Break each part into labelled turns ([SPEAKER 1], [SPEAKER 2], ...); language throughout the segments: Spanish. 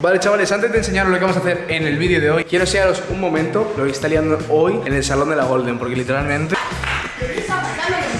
[SPEAKER 1] Vale, chavales, antes de enseñaros lo que vamos a hacer en el vídeo de hoy, quiero enseñaros un momento. Lo que está liando hoy en el salón de la Golden, porque literalmente...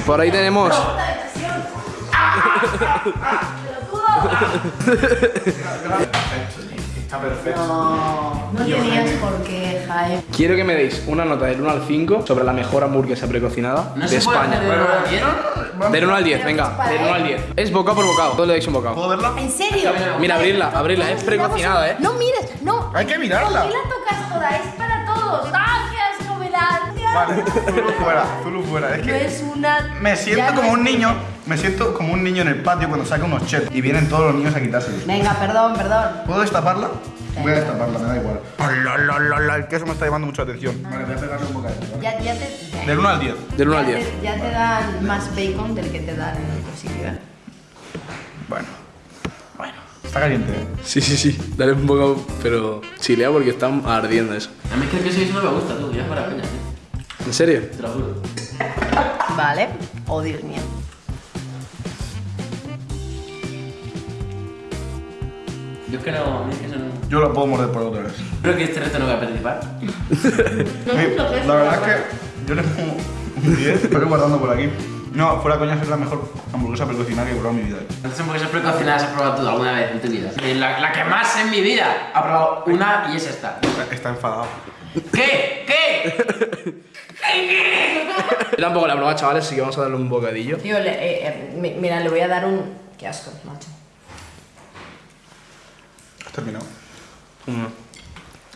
[SPEAKER 1] Por ahí tenemos...
[SPEAKER 2] Está perfecto. No, no tenías por qué, Jaime.
[SPEAKER 1] Quiero que me deis una nota del 1 al 5 sobre la mejor hamburguesa precocinada
[SPEAKER 3] No
[SPEAKER 1] de
[SPEAKER 3] se puede
[SPEAKER 1] España.
[SPEAKER 3] hacer de uno al diez.
[SPEAKER 1] Del 1 al 10, venga, del 1 al 10. Es bocado por bocado, todo le dais un bocado.
[SPEAKER 2] ¿Puedo verla?
[SPEAKER 4] ¿En serio?
[SPEAKER 1] Mira, abrirla, abrirla, es precocinada, ¿eh?
[SPEAKER 4] No mires, no.
[SPEAKER 2] Hay que mirarla.
[SPEAKER 4] ¿Por qué la tocas toda? Es para todos. ¡Ah, qué asco me da!
[SPEAKER 2] Vale, Zulu fuera, Zulu fuera. Es
[SPEAKER 4] No
[SPEAKER 2] que
[SPEAKER 4] es una...
[SPEAKER 2] me siento
[SPEAKER 4] ya no
[SPEAKER 2] como un niño, me siento como un niño en el patio cuando saca unos chetos y vienen todos los niños a quitárselos.
[SPEAKER 4] Venga, perdón, perdón.
[SPEAKER 2] ¿Puedo destaparla? Voy a destaparla, me da igual. La, la, la, la, el queso me está llamando mucha atención. Vale, voy a pegarle un bocadillo. ¿vale?
[SPEAKER 4] Ya, ya te...
[SPEAKER 2] Del 1 al 10.
[SPEAKER 1] Del 1 al
[SPEAKER 4] ya
[SPEAKER 1] 10.
[SPEAKER 4] te- Ya te dan más bacon del que te dan en otro sitio, ¿eh?
[SPEAKER 2] Bueno. Bueno. Está caliente, ¿eh?
[SPEAKER 1] Sí, sí, sí, dale un bocado, pero chilea porque está ardiendo eso.
[SPEAKER 3] A mí es que el queso eso no me gusta, tú, ya fuera coña, tío.
[SPEAKER 1] ¿En serio?
[SPEAKER 3] Te lo juro.
[SPEAKER 4] Vale. Oh, Dios mío.
[SPEAKER 3] Yo es que no, es que eso no.
[SPEAKER 2] Yo lo puedo morder por otra vez.
[SPEAKER 3] Creo que este reto no voy a participar.
[SPEAKER 2] Eh, La verdad es que yo le pongo un 10, estoy guardando por aquí. No, fuera coña es la mejor hamburguesa precocinada que he probado en mi vida.
[SPEAKER 3] Entonces, porque esas precocinadas has probado tú alguna vez en tu vida. Eh, La, la que más en mi vida ha probado una y es esta.
[SPEAKER 2] Está, está enfadado.
[SPEAKER 3] ¿Qué? ¿Qué?
[SPEAKER 1] Yo tampoco la he probado, chavales, así que vamos a darle un bocadillo.
[SPEAKER 4] Tío, le- eh, eh, mi- mira, le voy a dar un... Qué asco, macho.
[SPEAKER 2] ¿Has terminado?
[SPEAKER 1] Mm.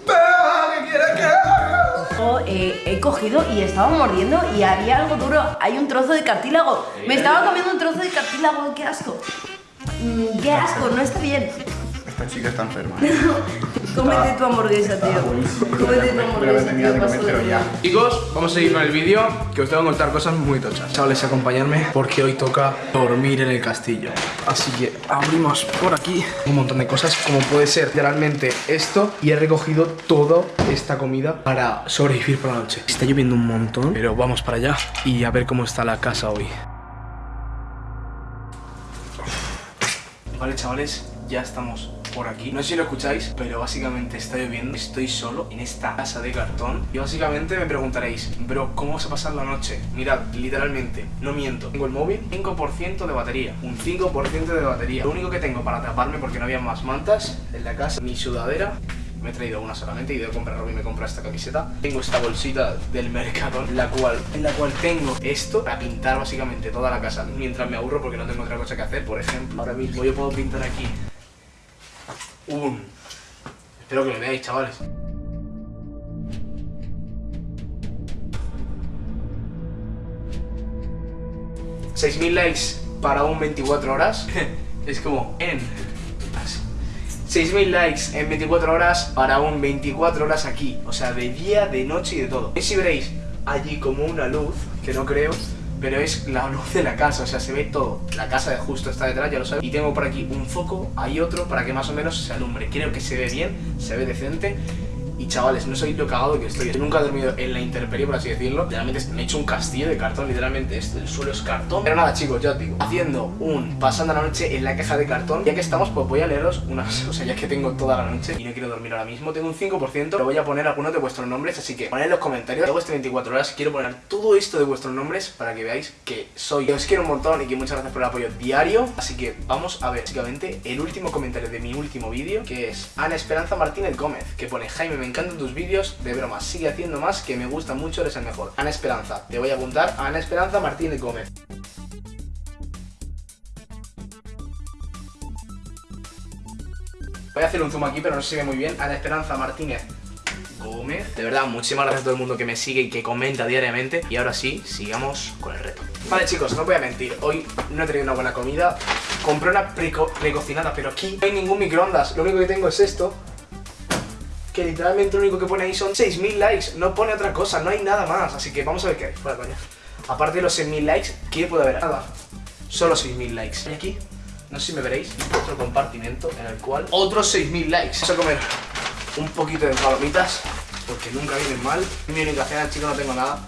[SPEAKER 2] ¿Qué quieres que haga?
[SPEAKER 4] Yo, eh, he cogido y estaba mordiendo y había algo duro. Hay un trozo de cartílago. Me estaba comiendo un trozo de cartílago. Qué asco. Mm, qué asco, no está bien.
[SPEAKER 2] Esta chica está enferma.
[SPEAKER 4] Cómete tu hamburguesa, tío. Cómete tu hamburguesa, tío. paso de
[SPEAKER 2] ya.
[SPEAKER 1] Chicos, vamos a seguir con el vídeo, que os tengo que contar cosas muy tochas. Chavales, acompañarme porque hoy toca dormir en el castillo. Así que abrimos por aquí un montón de cosas, como puede ser literalmente esto. Y he recogido toda esta comida para sobrevivir por la noche. Está lloviendo un montón, pero vamos para allá y a ver cómo está la casa hoy. Vale, chavales, ya estamos por aquí. No sé si lo escucháis, pero básicamente está lloviendo. Estoy solo en esta casa de cartón. Y básicamente me preguntaréis, bro, ¿cómo vas a pasar la noche? Mirad, literalmente, no miento. Tengo el móvil, 5% de batería. Un 5% de batería. Lo único que tengo para taparme porque no había más mantas en la casa, mi sudadera. Me he traído una solamente y de comprar ropa y me compro esta camiseta. Tengo esta bolsita del mercado, la cual, en la cual tengo esto para pintar básicamente toda la casa mientras me aburro porque no tengo otra cosa que hacer. Por ejemplo, ahora mismo yo puedo pintar aquí un... Espero que me veáis, chavales. 6.000 likes para un 24 horas. es como en... así. 6.000 likes en 24 horas para un 24 horas aquí. O sea, de día, de noche y de todo. Y si veréis allí como una luz, que no creo, pero es la luz de la casa, o sea, se ve todo. La casa de justo está detrás, ya lo sabéis. Y tengo por aquí un foco, hay otro, para que más o menos se alumbre. Creo que se ve bien, se ve decente. Y chavales, no soy lo cagado que estoy. Yo nunca he dormido en la intemperie, por así decirlo. Literalmente me he hecho un castillo de cartón, literalmente esto, el suelo es cartón. Pero nada, chicos, ya os digo, haciendo un pasando la noche en la caja de cartón. Ya que estamos, pues voy a leeros unas. O sea, ya que tengo toda la noche y no quiero dormir ahora mismo, tengo un 5%. Pero voy a poner algunos de vuestros nombres, así que poned en los comentarios. Luego este 24 horas quiero poner todo esto de vuestros nombres para que veáis que soy. Que os quiero un montón y que muchas gracias por el apoyo diario. Así que vamos a ver, básicamente, el último comentario de mi último vídeo, que es Ana Esperanza Martínez Gómez, que pone Jaime, me encantan tus vídeos de bromas, sigue haciendo más, que me gusta mucho, eres el mejor. Ana Esperanza, te voy a apuntar a Ana Esperanza Martínez Gómez. Voy a hacer un zoom aquí, pero no se ve muy bien. Ana Esperanza Martínez Gómez. De verdad, muchísimas gracias a todo el mundo que me sigue y que comenta diariamente. Y ahora sí, sigamos con el reto. Vale, chicos, no voy a mentir. Hoy no he tenido una buena comida. Compré una preco- precocinada, pero aquí no hay ningún microondas. Lo único que tengo es esto. Que literalmente lo único que pone ahí son 6.000 likes. No pone otra cosa, no hay nada más. Así que vamos a ver qué hay. Fuera, coña. Aparte de los 6.000 likes, ¿qué puede haber? Nada. Solo 6.000 likes. Y aquí, no sé si me veréis, otro compartimento en el cual otros 6.000 likes. Vamos a comer un poquito de palomitas, porque nunca vienen mal. Mi única cena, chicos, no tengo nada.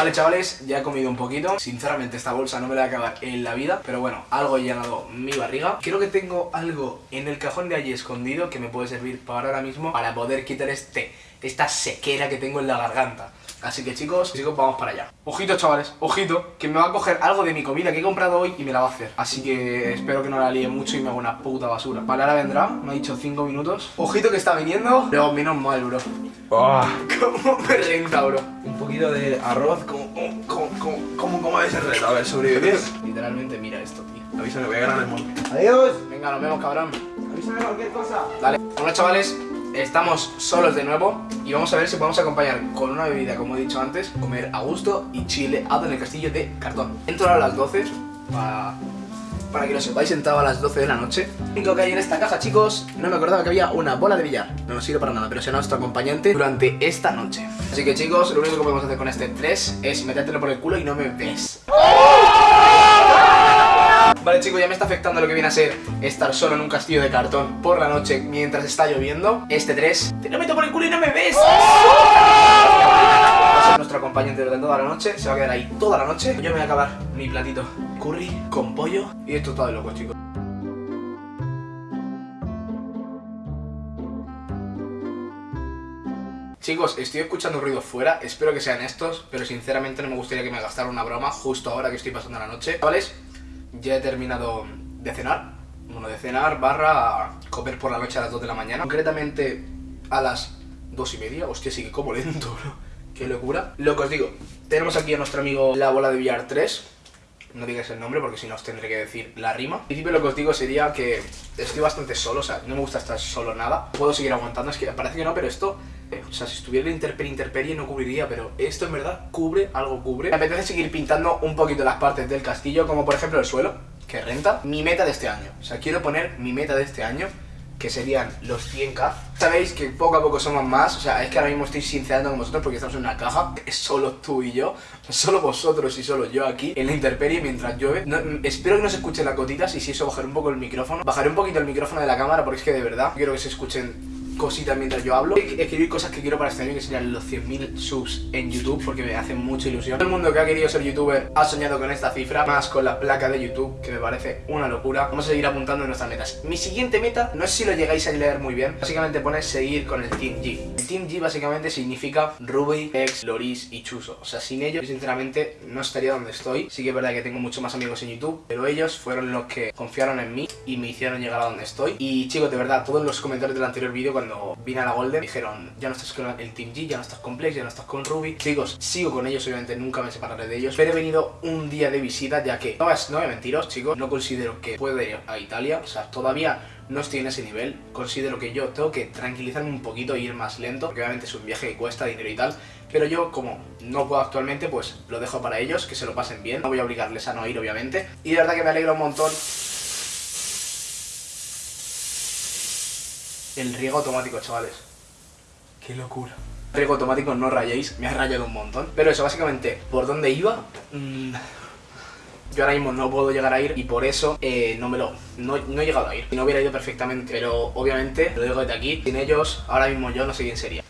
[SPEAKER 1] Vale, chavales, ya he comido un poquito. Sinceramente, esta bolsa no me la voy a acabar en la vida. Pero bueno, algo he llenado mi barriga. Creo que tengo algo en el cajón de allí escondido que me puede servir para ahora mismo para poder quitar este, esta sequera que tengo en la garganta. Así que chicos, chicos, vamos para allá. Ojito, chavales, ojito, que me va a coger algo de mi comida que he comprado hoy y me la va a hacer. Así que espero que no la líe mucho y me haga una puta basura. Vale, ahora vendrá, me ha dicho 5 minutos. Ojito que está viniendo, pero menos mal, bro. ¿Cómo me renta, bro?
[SPEAKER 2] Un poquito de arroz, como, como, como, como, como ese reto, a ver, sobrevivir.
[SPEAKER 1] Literalmente, mira esto, tío.
[SPEAKER 2] Avisa que voy a ganar el monte.
[SPEAKER 5] Adiós.
[SPEAKER 1] Venga, nos vemos, cabrón.
[SPEAKER 5] Avísame cualquier cosa.
[SPEAKER 1] Dale. Bueno, chavales, estamos solos de nuevo y vamos a ver si podemos acompañar con una bebida, como he dicho antes, comer a gusto y chile en el castillo de cartón. Entro a las 12 para, para que lo sepáis, entraba a las 12 de la noche. Lo único que hay en esta caja, chicos, no me acordaba que había una bola de billar. No nos sirve para nada, pero será nuestro acompañante durante esta noche. Así que chicos, lo único que podemos hacer con este 3 es metértelo por el culo y no me ves. Vale chicos, ya me está afectando lo que viene a ser estar solo en un castillo de cartón por la noche mientras está lloviendo. Este 3, te lo meto por el culo y no me ves. Ser nuestro acompañante durante toda la noche, se va a quedar ahí toda la noche. Yo me voy a acabar mi platito curry con pollo y esto está de loco chicos. Chicos, estoy escuchando ruido fuera, espero que sean estos, pero sinceramente no me gustaría que me gastara una broma justo ahora que estoy pasando la noche. Chavales, ya he terminado de cenar, bueno, de cenar barra comer por la noche a las 2 de la mañana, concretamente a las 2 y media, hostia, sí que como lento, bro, qué locura. Lo que os digo, tenemos aquí a nuestro amigo La Bola de Billar 3, no digáis el nombre porque si no os tendré que decir la rima. En principio lo que os digo sería que estoy bastante solo, o sea, no me gusta estar solo nada. Puedo seguir aguantando, es que parece que no, pero esto... eh, o sea, si estuviera en Interperie, Interperie no cubriría, pero esto en verdad cubre, algo cubre. Me apetece seguir pintando un poquito las partes del castillo, como por ejemplo el suelo, que renta. Mi meta de este año, o sea, quiero poner mi meta de este año, que serían los 100k. Sabéis que poco a poco somos más, o sea, es que ahora mismo estoy sincerando con vosotros porque estamos en una caja, es solo tú y yo, solo vosotros y solo yo aquí, en la intemperie mientras llueve. No, mm, espero que no se escuchen las gotitas y si eso bajaré un poco el micrófono. Bajaré un poquito el micrófono de la cámara porque es que de verdad quiero que se escuchen cositas mientras yo hablo. Escribir cosas que quiero para este año, que serían los 100.000 subs en YouTube, porque me hace mucha ilusión. Todo el mundo que ha querido ser youtuber ha soñado con esta cifra, más con la placa de YouTube, que me parece una locura. Vamos a seguir apuntando en nuestras metas. Mi siguiente meta, no sé si lo llegáis a leer muy bien, básicamente pone seguir con el Team G. El Team G básicamente significa Ruby, Ex, Loris y Chuso. O sea, sin ellos, sinceramente no estaría donde estoy. Sí que es verdad que tengo muchos más amigos en YouTube, pero ellos fueron los que confiaron en mí y me hicieron llegar a donde estoy. Y chicos, de verdad, todos los comentarios del anterior vídeo cuando vine a la Golden dijeron, ya no estás con el Team G, ya no estás con Plex, ya no estás con Ruby. Chicos, sigo con ellos, obviamente nunca me separaré de ellos, pero he venido un día de visita ya que, no, no voy a mentiros, chicos, no considero que pueda ir a Italia, o sea, todavía no estoy en ese nivel, considero que yo tengo que tranquilizarme un poquito e ir más lento, porque obviamente es un viaje que cuesta dinero y tal, pero yo como no puedo actualmente, pues lo dejo para ellos, que se lo pasen bien, no voy a obligarles a no ir, obviamente, y de verdad que me alegra un montón el riego automático, chavales. Qué locura. Riego automático, no rayéis, me ha rayado un montón. Pero eso, básicamente, ¿por dónde iba? Mm, yo ahora mismo no puedo llegar a ir y por eso eh, no me lo... No, no he llegado a ir. Si no hubiera ido perfectamente, pero obviamente, lo digo desde aquí, sin ellos, ahora mismo yo no sé quién sería.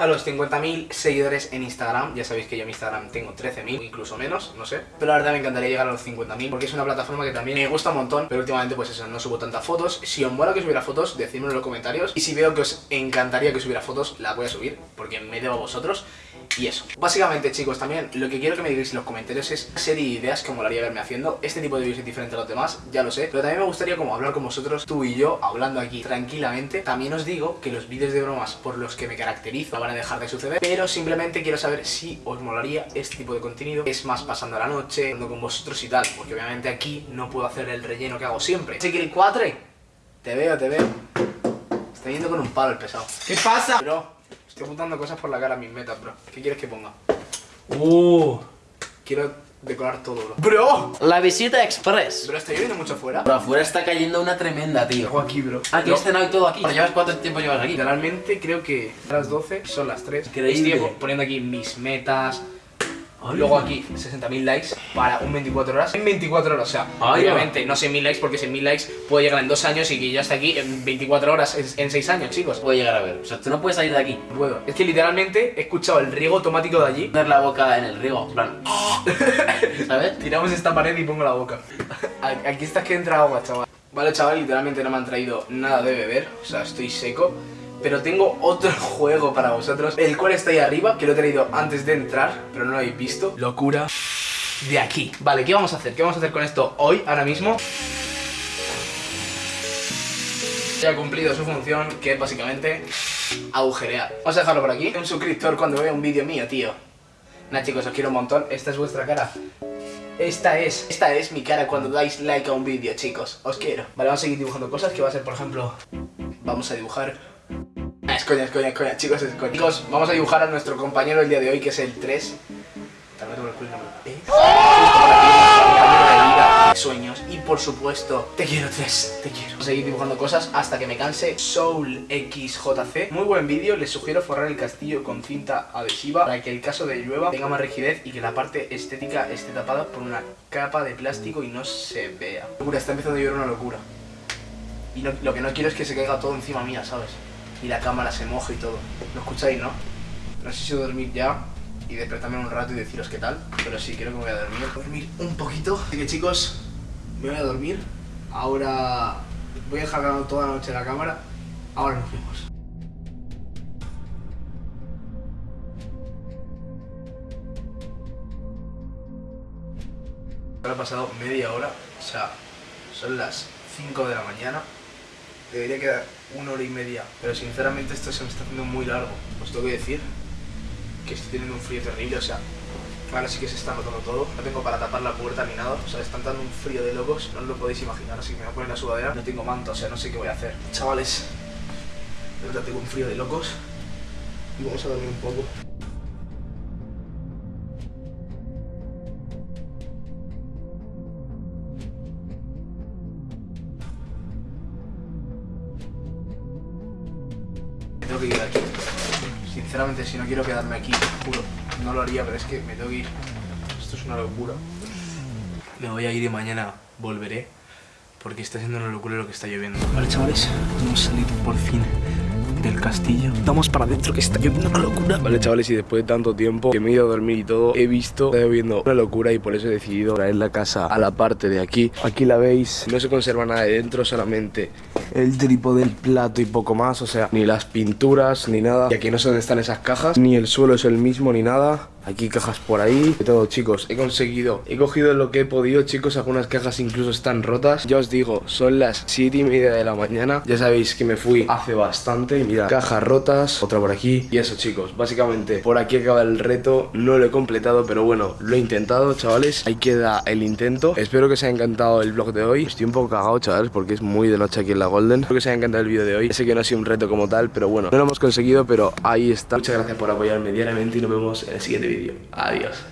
[SPEAKER 1] A los 50.000 seguidores en Instagram, ya sabéis que yo en Instagram tengo 13.000, incluso menos, no sé. Pero la verdad me encantaría llegar a los 50.000 porque es una plataforma que también me gusta un montón, pero últimamente pues eso, no subo tantas fotos. Si os mola que subiera fotos, decídmelo en los comentarios. Y si veo que os encantaría que subiera fotos, la voy a subir porque me debo a vosotros. Y eso. Básicamente, chicos, también lo que quiero que me digáis en los comentarios es serie de ideas que molaría verme haciendo. Este tipo de vídeos es diferente a los demás, ya lo sé. Pero también me gustaría como hablar con vosotros, tú y yo, hablando aquí tranquilamente. También os digo que los vídeos de bromas por los que me caracterizo no van a dejar de suceder. Pero simplemente quiero saber si os molaría este tipo de contenido. Es más pasando la noche, hablando con vosotros y tal. Porque obviamente aquí no puedo hacer el relleno que hago siempre. Así que el 4, te veo, te veo. Está yendo con un palo el pesado.
[SPEAKER 5] ¿Qué pasa?
[SPEAKER 1] Bro, estoy apuntando cosas por la cara a mis metas, bro. ¿Qué quieres que ponga?
[SPEAKER 3] Uh.
[SPEAKER 1] Quiero decorar todo, bro. ¡Bro!
[SPEAKER 3] La visita express.
[SPEAKER 1] Bro, ¿está lloviendo mucho fuera?
[SPEAKER 3] Pero afuera está cayendo una tremenda, tío.
[SPEAKER 1] Hago aquí, bro.
[SPEAKER 3] Aquí has cenado y todo aquí. Pero llevas cuánto tiempo llevas aquí.
[SPEAKER 1] Literalmente creo que a las 12 son las 3.
[SPEAKER 3] Increíble.
[SPEAKER 1] Estoy poniendo aquí mis metas.
[SPEAKER 3] Ay.
[SPEAKER 1] Luego aquí 60.000 likes para un 24 horas. En 24 horas, o sea,
[SPEAKER 3] Ay,
[SPEAKER 1] obviamente no 100.000 likes porque 100.000 likes puede llegar en dos años y que ya está aquí en 24 horas, en- en 6 años, chicos.
[SPEAKER 3] Puede llegar a ver. O sea, tú no puedes salir de aquí.
[SPEAKER 1] Puedo. Es que literalmente he escuchado el riego automático de allí.
[SPEAKER 3] Poner la boca en el riego. Plan. ¿Sabes?
[SPEAKER 1] Tiramos esta pared y pongo la boca. Aquí está que entra agua, chaval. Vale, chaval, literalmente no me han traído nada de beber. O sea, estoy seco. Pero tengo otro juego para vosotros, el cual está ahí arriba, que lo he traído antes de entrar, pero no lo habéis visto. Locura de aquí. Vale, ¿qué vamos a hacer? ¿Qué vamos a hacer con esto hoy, ahora mismo? Ya ha cumplido su función, que es básicamente agujerear. Vamos a dejarlo por aquí. Un suscriptor cuando vea un vídeo mío, tío. Nah, chicos, os quiero un montón. Esta es vuestra cara. Esta es, esta es mi cara cuando dais like a un vídeo, chicos. Os quiero. Vale, vamos a seguir dibujando cosas que va a ser, por ejemplo, vamos a dibujar. Ah, es coña, es coña, es coña, chicos, es coña. Chicos, vamos a dibujar a nuestro compañero el día de hoy, que es el 3. Tal vez el compañero de sueños. Y por supuesto, te quiero 3, te quiero. Seguir dibujando cosas hasta que me canse. Soul XJC. Muy buen vídeo, les sugiero forrar el castillo con cinta adhesiva para que el caso de llueva tenga más rigidez y que la parte estética esté tapada por una capa de plástico y no se vea. Locura, está empezando a llover una locura. Y lo que no quiero es que se caiga todo encima mía, ¿sabes? Y la cámara se moje y todo. ¿Lo escucháis, no? No sé si dormir ya y despertarme un rato y deciros qué tal, pero sí, creo que me voy a dormir. Dormir un poquito. Así que chicos, me voy a dormir. Ahora voy a dejar grabando toda la noche la cámara. Ahora nos vemos. Ahora ha pasado media hora, o sea, son las 5 de la mañana. Debería quedar una hora y media, pero sinceramente esto se me está haciendo muy largo. Os tengo que decir que estoy teniendo un frío terrible, o sea, ahora sí que se está notando todo. No tengo para tapar la puerta ni nada, o sea, están dando un frío de locos, no os lo podéis imaginar, así que me voy a poner la sudadera. No tengo manto, o sea, no sé qué voy a hacer. Chavales, de verdad tengo un frío de locos y vamos a dormir un poco. Que ir de aquí. Sinceramente, si no quiero quedarme aquí, juro, no lo haría, pero es que me tengo que ir. Esto es una locura. Me voy a ir y mañana volveré, porque está siendo una locura lo que está lloviendo. Vale, chavales, hemos salido por fin del castillo. Vamos para adentro, que está lloviendo una locura. Vale, chavales, y después de tanto tiempo que me he ido a dormir y todo, he visto, está lloviendo una locura y por eso he decidido traer la casa a la parte de aquí. Aquí la veis, no se conserva nada de dentro, solamente el trípode, el plato y poco más, o sea, ni las pinturas, ni nada. Y aquí no sé dónde están esas cajas, ni el suelo es el mismo, ni nada. Aquí cajas por ahí, de todo chicos, he conseguido, he cogido lo que he podido chicos, algunas cajas incluso están rotas. Ya os digo, son las 7 y media de la mañana, ya sabéis que me fui hace bastante. Y Mira, cajas rotas, otra por aquí. Y eso chicos, básicamente por aquí acaba el reto, no lo he completado pero bueno, lo he intentado chavales. Ahí queda el intento, espero que os haya encantado el vlog de hoy. Estoy un poco cagado chavales porque es muy de noche aquí en la Golden. Espero que os haya encantado el vídeo de hoy, sé que no ha sido un reto como tal pero bueno, no lo hemos conseguido pero ahí está. Muchas gracias por apoyarme diariamente y nos vemos en el siguiente vídeo, adiós